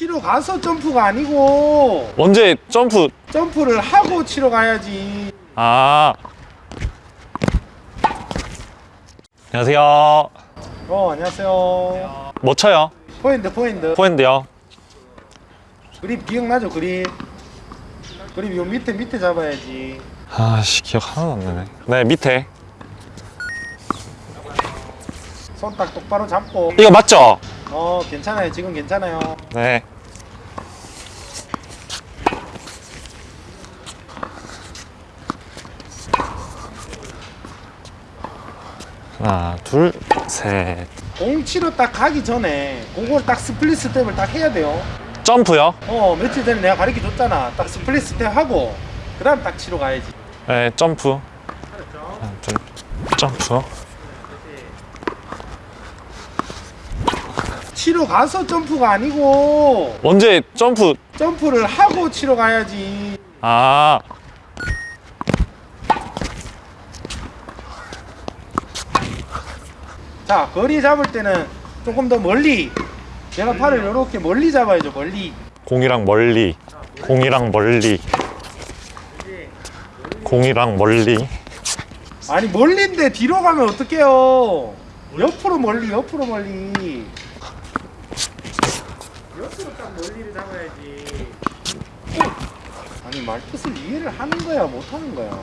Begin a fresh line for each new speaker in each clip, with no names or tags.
치러 가서 점프가 아니고
언제 점프
점프를 하고 치러 가야지.
아 안녕하세요
어 안녕하세요.
뭐 쳐요?
포인트 포인트.
포핸드요
그립 기억나죠 그립? 그립 요 밑에 밑에 잡아야지.
아씨 기억 하나도 안 나네 네 밑에
손 딱 똑바로 잡고.
이거 맞죠?
어 괜찮아요 지금 괜찮아요.
네 하나 둘셋
공 치러 딱 가기 전에 그걸 딱 split step을 딱 해야 돼요.
점프요?
어 며칠 전에 내가 가르쳐 줬잖아. 딱 split step 하고 그 다음 딱 치러 가야지.
네 점프 둘 점프
치러 가서 점프가 아니고.
언제 점프?
점프를 하고 치러 가야지.
아.
자 거리 잡을 때는 조금 더 멀리. 내가 팔을 이렇게 멀리 잡아야죠 멀리.
공이랑 멀리. 공이랑 멀리. 공이랑 멀리.
아니 멀리인데 뒤로 가면 어떡해요? 옆으로 멀리 옆으로 멀리 옆으로 딱 멀리를 잡아야지 아니 말뜻을 이해를 하는 거야 못 하는 거야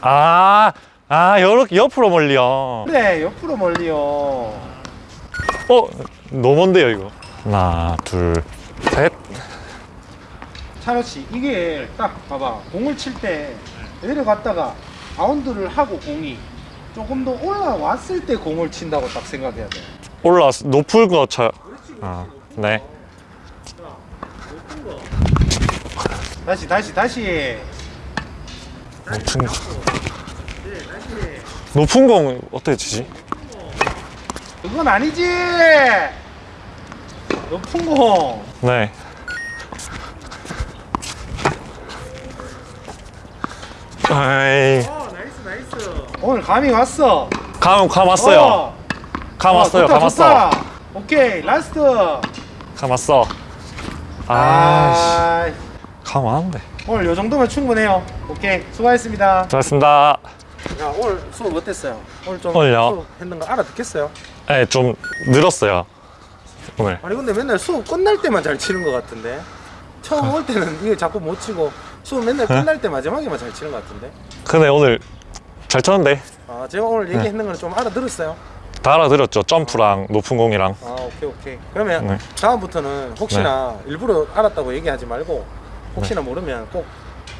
아, 아, 요렇게 옆으로 멀리요.
그래 옆으로 멀리요
어, 너무 먼데요, 이거. 하나, 둘, 셋.
찬호씨 이게 딱 봐봐 공을 칠 때 내려갔다가 바운드를 하고 공이 조금 더 올라왔을 때 공을 친다고 딱 생각해야 돼
올라왔어. 높은 거 쳐. 아, 네.
다시 다시 다시
높은 거. 높은 공 어떻게 치지?
그건 아니지 높은 공
네. 아이,
어, nice nice 오늘 감이 왔어
감, 감 왔어요.
어,
감
어,
왔어요,
좋다,
감 왔어.
오케이 last
감 왔어. 아, 아감 왔는데.
오늘 요 정도면 충분해요 오케이 수고하셨습니다
수고하셨습니다.
야 오늘 수업 어땠어요? 오늘 좀
오늘요?
수업 했는 거 알아듣겠어요?
네, 좀 늘었어요. 오늘.
아니 근데 맨날 수업 끝날 때만 잘 치는 것 같은데 처음 올 때는 이게 자꾸 못 치고 수업 맨날 끝날 때 마지막에만 잘 치는 것 같은데
근데 오늘 잘 쳤는데.
아 제가 오늘 얘기했는 거는 좀 알아들었어요
다 알아들었죠. 점프랑 높은 공이랑.
아 오케이 오케이 그러면
네.
다음부터는 혹시나 일부러 알았다고 얘기하지 말고 혹시나 모르면 꼭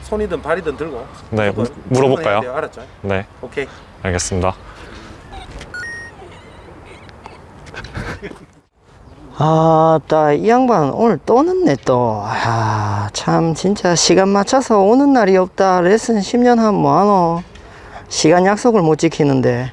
손이든 발이든 들고
네, 물어볼까요?
돼요. 알았죠?
네,
오케이
알겠습니다.
아따 이 양반 오늘 또 늦네 또아참 진짜 시간 맞춰서 오는 날이 없다 레슨 10년 하면 뭐하노 시간 약속을 못 지키는데